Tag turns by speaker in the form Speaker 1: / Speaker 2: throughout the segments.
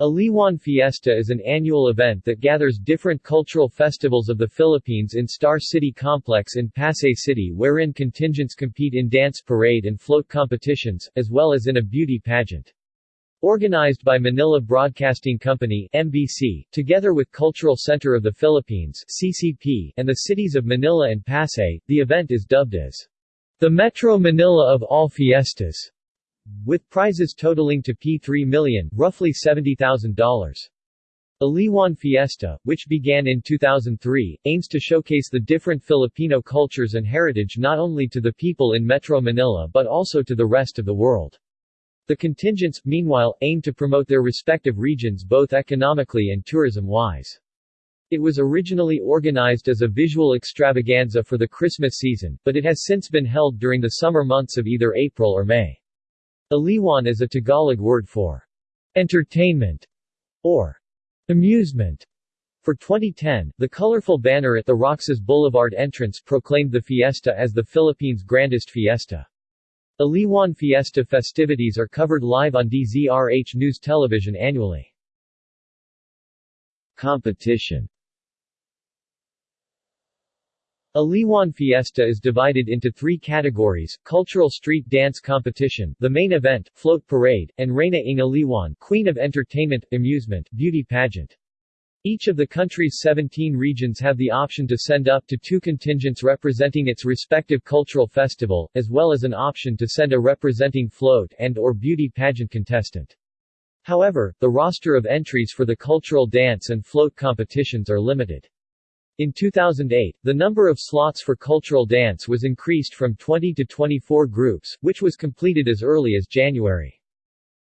Speaker 1: Aliwan Fiesta is an annual event that gathers different cultural festivals of the Philippines in Star City Complex in Pasay City wherein contingents compete in dance parade and float competitions, as well as in a beauty pageant. Organized by Manila Broadcasting Company MBC, together with Cultural Center of the Philippines CCP, and the cities of Manila and Pasay, the event is dubbed as the Metro Manila of all fiestas with prizes totaling to P3 million, roughly $70,000. Aliwan Fiesta, which began in 2003, aims to showcase the different Filipino cultures and heritage not only to the people in Metro Manila but also to the rest of the world. The contingents, meanwhile, aim to promote their respective regions both economically and tourism-wise. It was originally organized as a visual extravaganza for the Christmas season, but it has since been held during the summer months of either April or May. Aliwan is a Tagalog word for entertainment or amusement. For 2010, the colorful banner at the Roxas Boulevard entrance proclaimed the fiesta as the Philippines' grandest fiesta. Aliwan Fiesta festivities are covered live on DZRH News Television annually. Competition Aliwan Fiesta is divided into three categories, Cultural Street Dance Competition, the main event, Float Parade, and Reina ng Aliwan Queen of Entertainment, Amusement, Beauty Pageant. Each of the country's 17 regions have the option to send up to two contingents representing its respective cultural festival, as well as an option to send a representing float and or beauty pageant contestant. However, the roster of entries for the cultural dance and float competitions are limited. In 2008, the number of slots for cultural dance was increased from 20 to 24 groups, which was completed as early as January.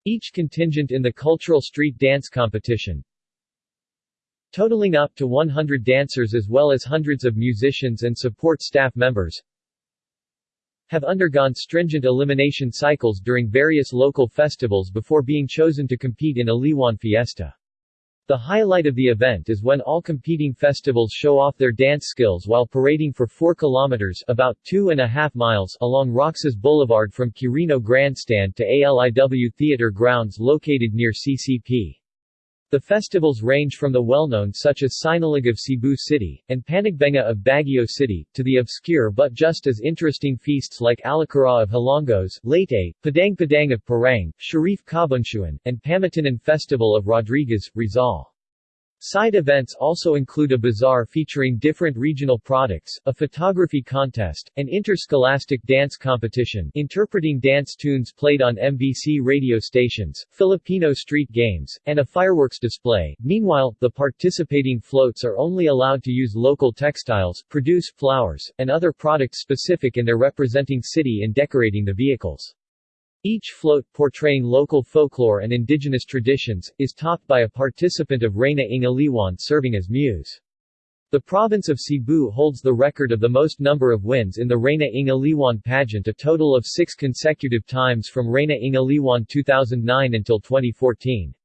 Speaker 1: Each contingent in the cultural street dance competition, totaling up to 100 dancers as well as hundreds of musicians and support staff members, have undergone stringent elimination cycles during various local festivals before being chosen to compete in Aliwan Fiesta. The highlight of the event is when all competing festivals show off their dance skills while parading for 4 kilometers about two and a half miles along Roxas Boulevard from Quirino Grandstand to ALIW Theater grounds located near CCP. The festivals range from the well-known such as Sinulog of Cebu City, and Panagbenga of Baguio City, to the obscure but just as interesting feasts like Alakara of Hilongos, Leyte, Padang Padang of Parang, Sharif Kabunsuan, and Pamitinan Festival of Rodriguez, Rizal. Side events also include a bazaar featuring different regional products, a photography contest, an interscholastic dance competition interpreting dance tunes played on MBC radio stations, Filipino street games, and a fireworks display. Meanwhile, the participating floats are only allowed to use local textiles, produce flowers, and other products specific in their representing city in decorating the vehicles. Each float, portraying local folklore and indigenous traditions, is topped by a participant of Reina ng Aliwan serving as muse. The province of Cebu holds the record of the most number of wins in the Reina ng Aliwan pageant a total of six consecutive times from Reina ng Aliwan 2009 until 2014.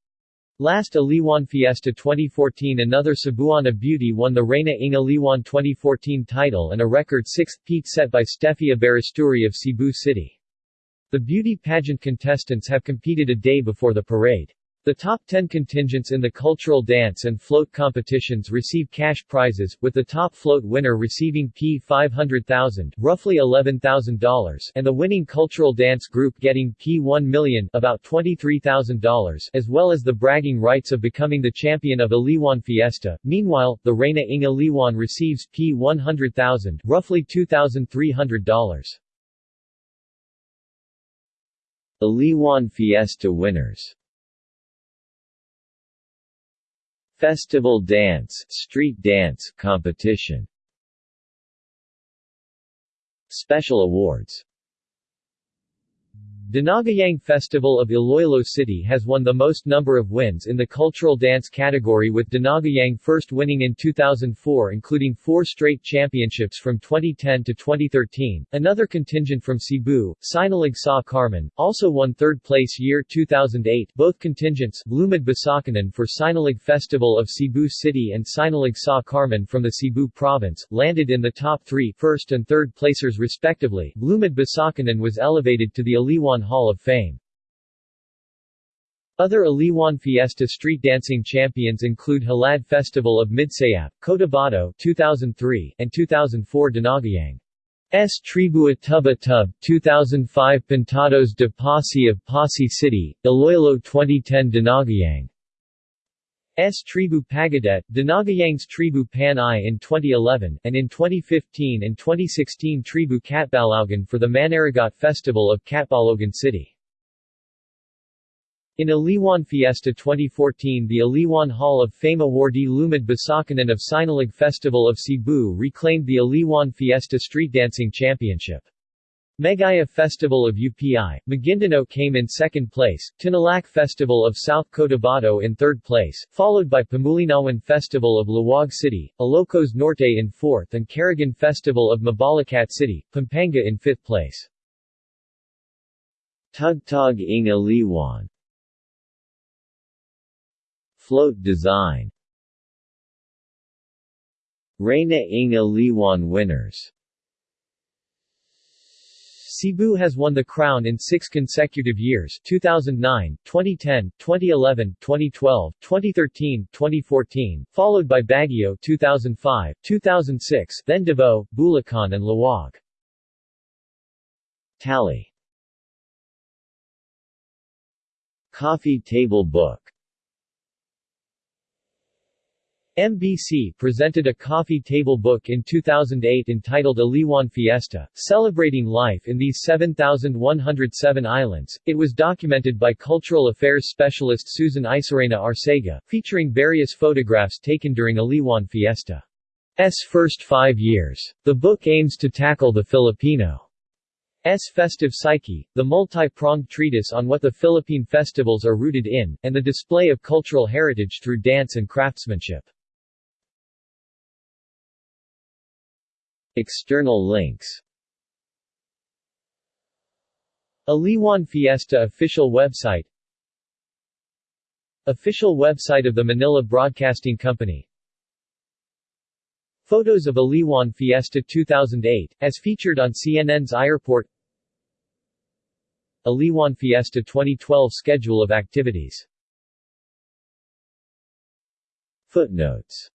Speaker 1: Last Aliwan Fiesta 2014 another Cebuana beauty won the Reina ng Aliwan 2014 title and a record sixth peak set by Stefia Baristuri of Cebu City. The beauty pageant contestants have competed a day before the parade. The top 10 contingents in the cultural dance and float competitions receive cash prizes, with the top float winner receiving P500,000 roughly $11,000 and the winning cultural dance group getting P1 million about $23,000 as well as the bragging rights of becoming the champion of Aliwan Fiesta. Meanwhile, the Reina ng Aliwan receives P100,000 roughly $2,300. Aliwan Fiesta winners. Festival Dance Street Dance Competition. Special Awards Dinagyang Festival of Iloilo City has won the most number of wins in the cultural dance category with Dinagyang first winning in 2004 including four straight championships from 2010 to 2013. Another contingent from Cebu, Sinulog Sa Carmen, also won third place year 2008 both contingents, Lumad Basakanan for Sinulog Festival of Cebu City and Sinulog Sa Carmen from the Cebu province, landed in the top three first and third placers respectively. Lumad Basakanan was elevated to the Aliwan Hall of Fame. Other Aliwan Fiesta street dancing champions include Halad Festival of Midsayap, Cotabato 2003 and 2004 Dinagyang. S. Tribua Tuba Tub 2005 Pintados de Passi of Passi City, Iloilo 2010 Dinagyang S. Tribu Pagadet, Dinagyang's Tribu Panay in 2011, and in 2015 and 2016 Tribu Katbalogan for the Manaragat Festival of Catbalogan City. In Aliwan Fiesta 2014 the Aliwan Hall of Fame awardee Lumad Basakanan of Sinulog Festival of Cebu reclaimed the Aliwan Fiesta Street Dancing Championship. Megaya Festival of UPI, Maguindanao came in second place, T'nalak Festival of South Cotabato in third place, followed by Pamulinawan Festival of Laoag City, Ilocos Norte in fourth and Caragan Festival of Mabalacat City, Pampanga in fifth place. Tugtog ng Aliwan. Float design. Reina ng Aliwan winners Cebu has won the crown in six consecutive years 2009, 2010, 2011, 2012, 2013, 2014, followed by Baguio 2005, 2006, then Davao, Bulacan and Laoag. Tally Coffee Table Book MBC presented a coffee table book in 2008 entitled Aliwan Fiesta, celebrating life in these 7,107 islands. It was documented by cultural affairs specialist Susan Isarena Arcega, featuring various photographs taken during Aliwan Fiesta's first five years. The book aims to tackle the Filipino S. festive psyche, the multi-pronged treatise on what the Philippine festivals are rooted in, and the display of cultural heritage through dance and craftsmanship. External links. Aliwan Fiesta official website. Official website of the Manila Broadcasting Company. Photos of Aliwan Fiesta 2008, as featured on CNN's iReport Aliwan Fiesta 2012 Schedule of activities. Footnotes